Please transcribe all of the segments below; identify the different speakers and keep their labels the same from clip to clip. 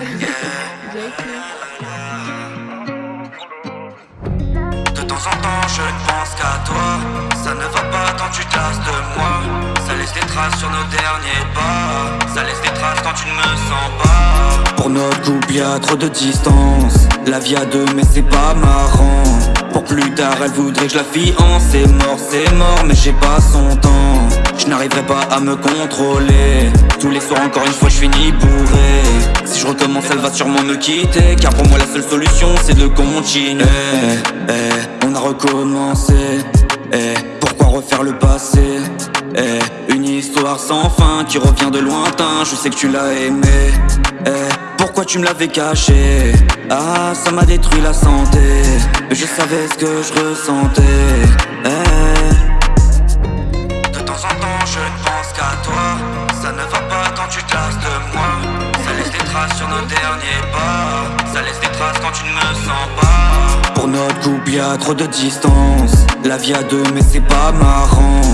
Speaker 1: De temps en temps je ne pense qu'à toi. Ça ne va pas tant tu te lasses de moi. Ça laisse des traces sur nos derniers pas. Ça laisse des traces quand tu ne me sens pas. Pour notre couple y a trop de distance. La vie à deux mais c'est pas marrant Plus tard elle voudrait que je la fiance C'est mort, c'est mort mais j'ai pas son temps. Je n'arriverai pas à me contrôler. Tous les soirs encore une fois je finis bourré. Si je recommence elle va sûrement me quitter Car pour moi la seule solution c'est de continuer. Eh, eh, On a recommencé. Eh, Pourquoi refaire le passé? Eh, Une histoire sans fin qui revient de lointain. Je sais que tu l'as aimé. Pourquoi tu me l'avais caché? Ah ça m'a détruit la santé Je savais ce que je ressentais. Eh. De temps en temps je ne pense qu'à toi. Ça ne va pas quand tu te lasses de moi. Ça laisse des traces sur nos derniers pas. Ça laisse des traces quand tu ne me sens pas. Pour notre couple y a trop de distance. La vie à deux mais c'est pas marrant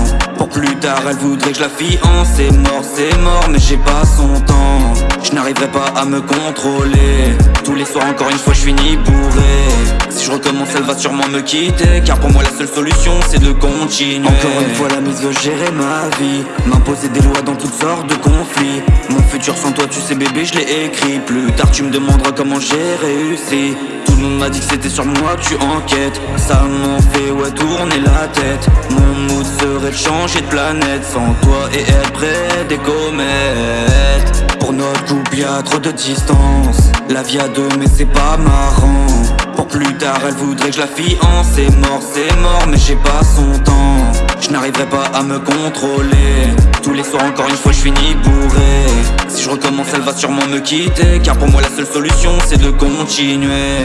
Speaker 1: Plus tard elle voudrait que je la fiance. C'est mort c'est mort mais j'ai pas son temps. Je n'arriverai pas à me contrôler. Tous les soirs encore une fois je finis bourré. Si je recommence elle va sûrement me quitter Car pour moi la seule solution c'est de continuer. Encore une fois la mise veut gérer ma vie M'imposer des lois dans toutes sortes de conflits. Mon futur sans toi tu sais bébé je l'ai écrit. Plus tard tu me demanderas comment j'ai réussi le monde m'a dit que c'était sur moi tu enquêtes. Ça m'en fait ouais tourner la tête. Mon mood serait de changer de planète Sans toi et être près des comètes. Pour notre couple y'a trop de distance. La vie à deux mais c'est pas marrant. Pour plus tard elle voudrait que je la fiance C'est mort c'est mort mais j'ai pas son temps Je n'arriverai pas à me contrôler. Tous les soirs encore une fois je finis bourré. Si je recommence elle va sûrement me quitter Car pour moi la seule solution c'est de continuer